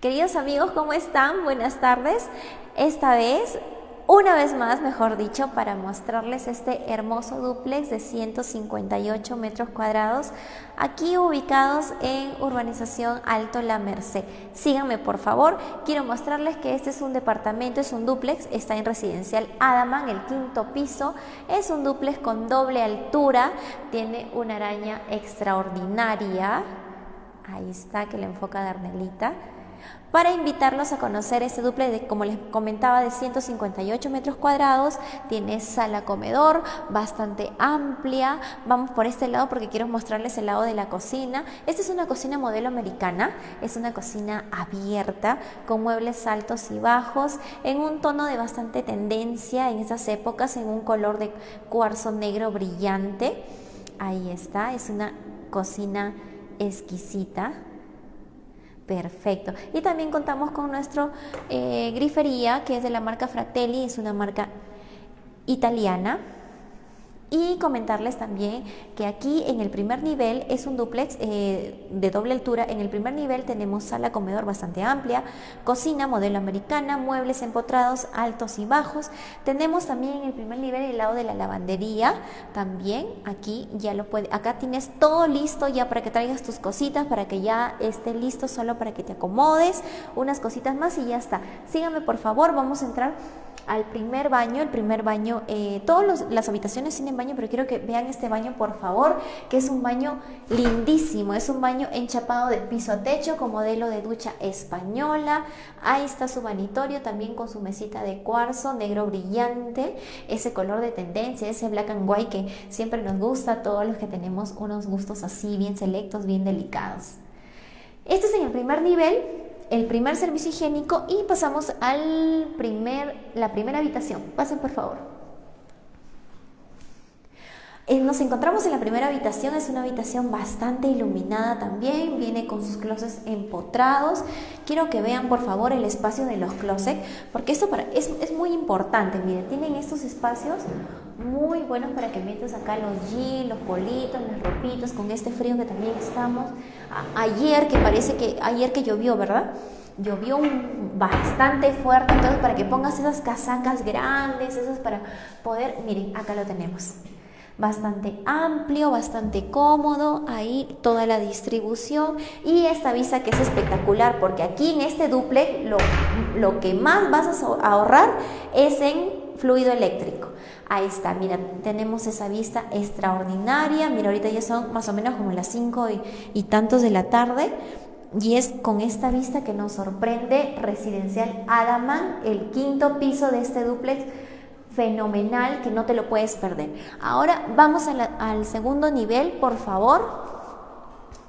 Queridos amigos, ¿cómo están? Buenas tardes. Esta vez, una vez más, mejor dicho, para mostrarles este hermoso duplex de 158 metros cuadrados, aquí ubicados en urbanización Alto La Merced. Síganme, por favor. Quiero mostrarles que este es un departamento, es un duplex, está en residencial Adaman, el quinto piso. Es un duplex con doble altura, tiene una araña extraordinaria. Ahí está, que le enfoca Darnelita para invitarlos a conocer este duple de, como les comentaba, de 158 metros cuadrados. Tiene sala comedor bastante amplia. Vamos por este lado porque quiero mostrarles el lado de la cocina. Esta es una cocina modelo americana. Es una cocina abierta con muebles altos y bajos en un tono de bastante tendencia en esas épocas, en un color de cuarzo negro brillante. Ahí está, es una cocina exquisita Perfecto. Y también contamos con nuestro eh, grifería, que es de la marca Fratelli, es una marca italiana. Y comentarles también que aquí en el primer nivel es un duplex eh, de doble altura. En el primer nivel tenemos sala comedor bastante amplia, cocina modelo americana, muebles empotrados altos y bajos. Tenemos también en el primer nivel el lado de la lavandería. También aquí ya lo puede, acá tienes todo listo ya para que traigas tus cositas, para que ya esté listo solo para que te acomodes, unas cositas más y ya está. Síganme por favor, vamos a entrar al primer baño. El primer baño, eh, todas las habitaciones tienen baño, pero quiero que vean este baño por favor, que es un baño lindísimo. Es un baño enchapado de piso a techo con modelo de ducha española. Ahí está su vanitorio también con su mesita de cuarzo negro brillante. Ese color de tendencia, ese black and white que siempre nos gusta a todos los que tenemos unos gustos así bien selectos, bien delicados. Este es en el primer nivel el primer servicio higiénico y pasamos al primer, la primera habitación. Pasen por favor. Eh, nos encontramos en la primera habitación, es una habitación bastante iluminada también, viene con sus closets empotrados. Quiero que vean por favor el espacio de los closets, porque esto para, es, muy importante. Miren, tienen estos espacios muy buenos para que metas acá los jeans, los politos, las ropitas, con este frío que también estamos. ayer que parece que, ayer que llovió, ¿verdad? Llovió bastante fuerte, entonces para que pongas esas casacas grandes, esas para poder, miren, acá lo tenemos bastante amplio, bastante cómodo, ahí toda la distribución y esta vista que es espectacular porque aquí en este duple lo, lo que más vas a ahorrar es en fluido eléctrico. Ahí está, mira, tenemos esa vista extraordinaria, mira, ahorita ya son más o menos como las 5 y, y tantos de la tarde. Y es con esta vista que nos sorprende Residencial Adaman, el quinto piso de este duplex fenomenal que no te lo puedes perder. Ahora vamos al segundo nivel, por favor.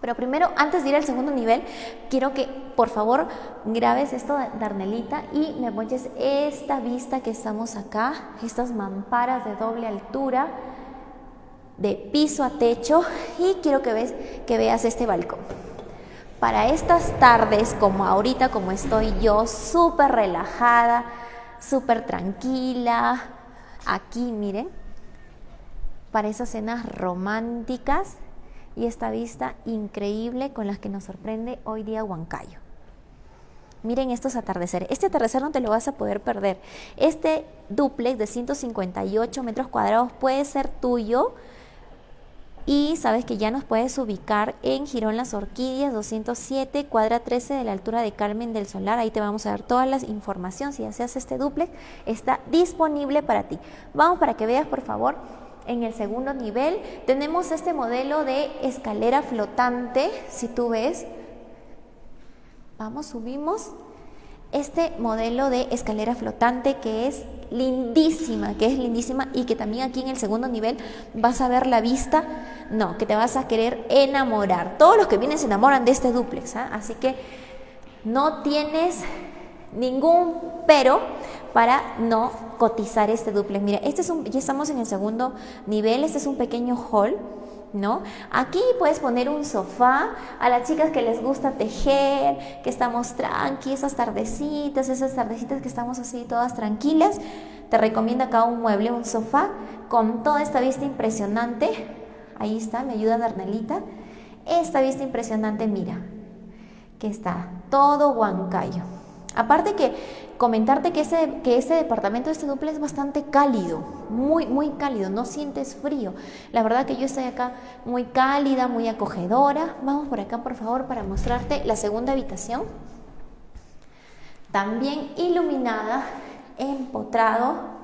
Pero primero, antes de ir al segundo nivel, quiero que por favor grabes esto de Arnelita y me ponches esta vista que estamos acá, estas mamparas de doble altura, de piso a techo y quiero que, ves, que veas este balcón. Para estas tardes, como ahorita, como estoy yo, súper relajada, súper tranquila, aquí miren, para esas cenas románticas y esta vista increíble con las que nos sorprende hoy día Huancayo. Miren estos atardeceres. Este atardecer no te lo vas a poder perder. Este duplex de 158 metros cuadrados puede ser tuyo y sabes que ya nos puedes ubicar en Girón Las Orquídeas 207, cuadra 13 de la altura de Carmen del Solar. Ahí te vamos a dar toda la información. Si deseas este duplex, está disponible para ti. Vamos para que veas, por favor, en el segundo nivel tenemos este modelo de escalera flotante. Si tú ves, vamos, subimos este modelo de escalera flotante que es lindísima, que es lindísima y que también aquí en el segundo nivel vas a ver la vista, no, que te vas a querer enamorar. Todos los que vienen se enamoran de este duplex, ¿ah? así que no tienes ningún pero para no cotizar este duplex. Mira, este es un, ya estamos en el segundo nivel, este es un pequeño hall ¿no? Aquí puedes poner un sofá a las chicas que les gusta tejer, que estamos tranqui, esas tardecitas, esas tardecitas que estamos así todas tranquilas. Te recomiendo acá un mueble, un sofá con toda esta vista impresionante. Ahí está, me ayuda Darnelita. Esta vista impresionante, mira. que está todo Huancayo. Aparte que comentarte que ese, que ese departamento, este duplex es bastante cálido, muy, muy cálido, no sientes frío. La verdad que yo estoy acá muy cálida, muy acogedora. Vamos por acá, por favor, para mostrarte la segunda habitación. También iluminada, empotrado.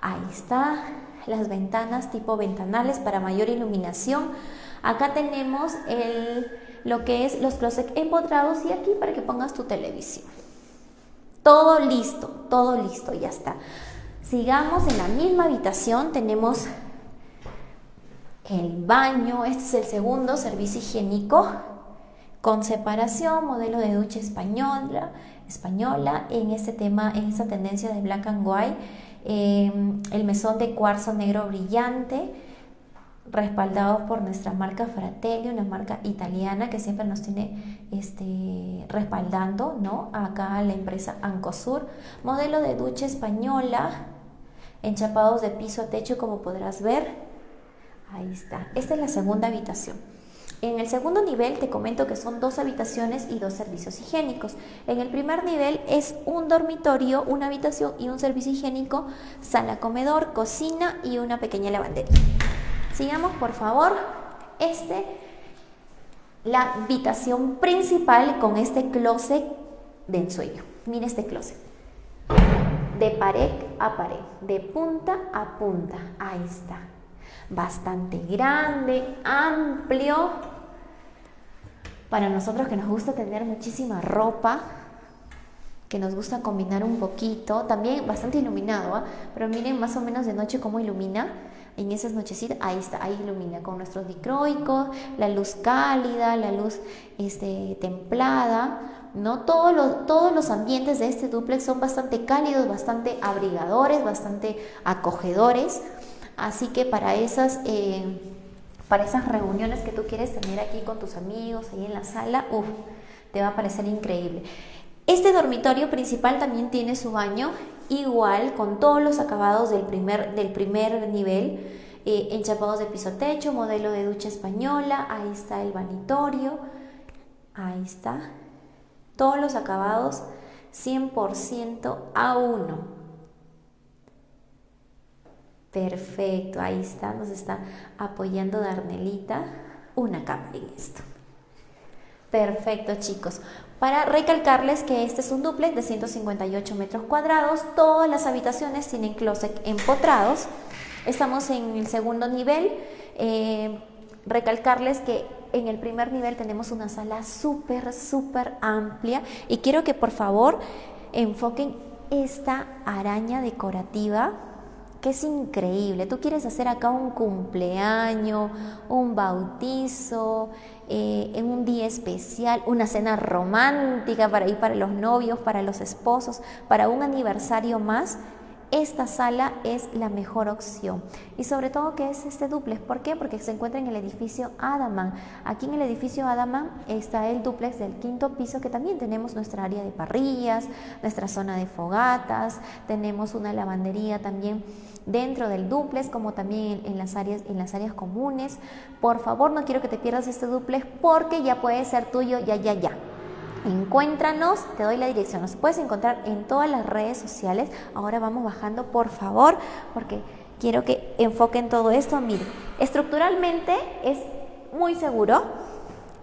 Ahí está, las ventanas tipo ventanales para mayor iluminación. Acá tenemos el, lo que es los closets empotrados y aquí para que pongas tu televisión. Todo listo, todo listo, ya está. Sigamos en la misma habitación, tenemos el baño, este es el segundo servicio higiénico con separación, modelo de ducha española, española en este tema, en esta tendencia de black and white, em, el mesón de cuarzo negro brillante, respaldado por nuestra marca Fratelli, una marca italiana que siempre nos tiene este, respaldando, ¿no? Acá la empresa Ancosur, modelo de ducha española, enchapados de piso a techo como podrás ver. Ahí está. Esta es la segunda habitación. En el segundo nivel te comento que son dos habitaciones y dos servicios higiénicos. En el primer nivel es un dormitorio, una habitación y un servicio higiénico, sala comedor, cocina y una pequeña lavandería. Sigamos por favor. Este, la habitación principal con este closet de ensueño. Mira este closet. De pared a pared, de punta a punta. Ahí está. Bastante grande, amplio. Para nosotros que nos gusta tener muchísima ropa, que nos gusta combinar un poquito, también bastante iluminado, ¿ah? pero miren más o menos de noche cómo ilumina en esas nochecitas, ahí está, ahí ilumina con nuestros dicroicos, la luz cálida, la luz este, templada, ¿no? Todos los, todos los ambientes de este duplex son bastante cálidos, bastante abrigadores, bastante acogedores, así que para esas... Eh, para esas reuniones que tú quieres tener aquí con tus amigos, ahí en la sala, uff, te va a parecer increíble. Este dormitorio principal también tiene su baño igual con todos los acabados del primer, del primer nivel, eh, enchapados de piso techo, modelo de ducha española, ahí está el vanitorio, ahí está, todos los acabados 100% a 1. Perfecto, ahí está, nos está apoyando Darnelita una capa en esto. Perfecto, chicos. Para recalcarles que este es un duplex de 158 metros cuadrados, todas las habitaciones tienen closet empotrados. Estamos en el segundo nivel. Eh, recalcarles que en el primer nivel tenemos una sala súper, súper amplia y quiero que por favor enfoquen esta araña decorativa que es increíble. Tú quieres hacer acá un cumpleaños, un bautizo, eh, en un día especial, una cena romántica para ir para los novios, para los esposos, para un aniversario más, esta sala es la mejor opción. Y sobre todo que es este duplex. ¿Por qué? Porque se encuentra en el edificio Adaman. Aquí en el edificio Adaman está el duplex del quinto piso que también tenemos nuestra área de parrillas, nuestra zona de fogatas, tenemos una lavandería también dentro del duplex como también en las áreas en las áreas comunes. Por favor, no quiero que te pierdas este duplex porque ya puede ser tuyo ya ya ya. Encuéntranos, te doy la dirección. Nos puedes encontrar en todas las redes sociales. Ahora vamos bajando, por favor, porque quiero que enfoquen todo esto. Mire, estructuralmente es muy seguro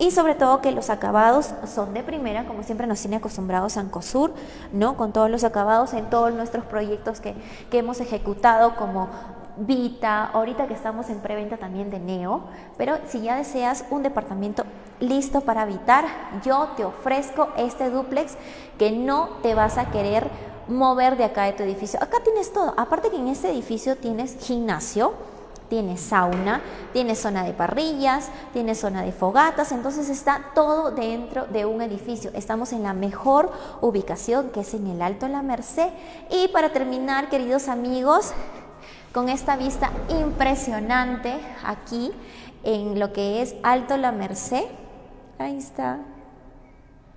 y sobre todo que los acabados son de primera, como siempre nos tiene acostumbrados Ancosur, ¿no? Con todos los acabados en todos nuestros proyectos que, que hemos ejecutado como Vita, ahorita que estamos en preventa también de Neo, pero si ya deseas un departamento listo para habitar, yo te ofrezco este duplex que no te vas a querer mover de acá de tu edificio. Acá tienes todo, aparte que en este edificio tienes gimnasio, tienes sauna, tienes zona de parrillas, tienes zona de fogatas, entonces está todo dentro de un edificio. Estamos en la mejor ubicación que es en el Alto La Merced. Y para terminar, queridos amigos, con esta vista impresionante aquí en lo que es Alto La Merced, Ahí está.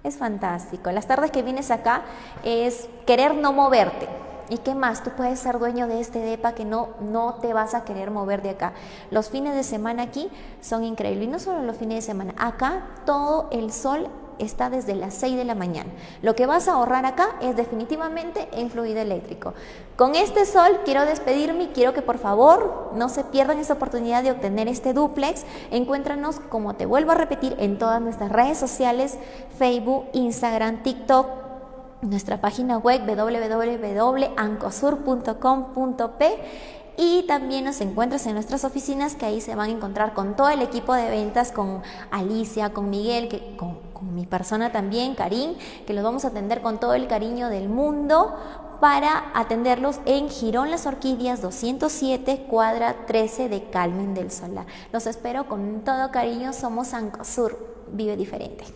Es fantástico. Las tardes que vienes acá es querer no moverte. ¿Y qué más? Tú puedes ser dueño de este DEPA que no, no te vas a querer mover de acá. Los fines de semana aquí son increíbles. Y no solo los fines de semana. Acá todo el sol está desde las 6 de la mañana. Lo que vas a ahorrar acá es definitivamente en fluido eléctrico. Con este sol quiero despedirme y quiero que por favor no se pierdan esa oportunidad de obtener este duplex. Encuéntranos, como te vuelvo a repetir, en todas nuestras redes sociales, Facebook, Instagram, TikTok, nuestra página web www.ancosur.com.p y también nos encuentras en nuestras oficinas que ahí se van a encontrar con todo el equipo de ventas, con Alicia, con Miguel, que, con, mi persona también, Karim, que los vamos a atender con todo el cariño del mundo para atenderlos en Girón Las Orquídeas 207, cuadra 13 de Calmen del Solar. Los espero con todo cariño, somos Ancosur, vive diferente.